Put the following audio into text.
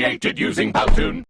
created using Powtoon.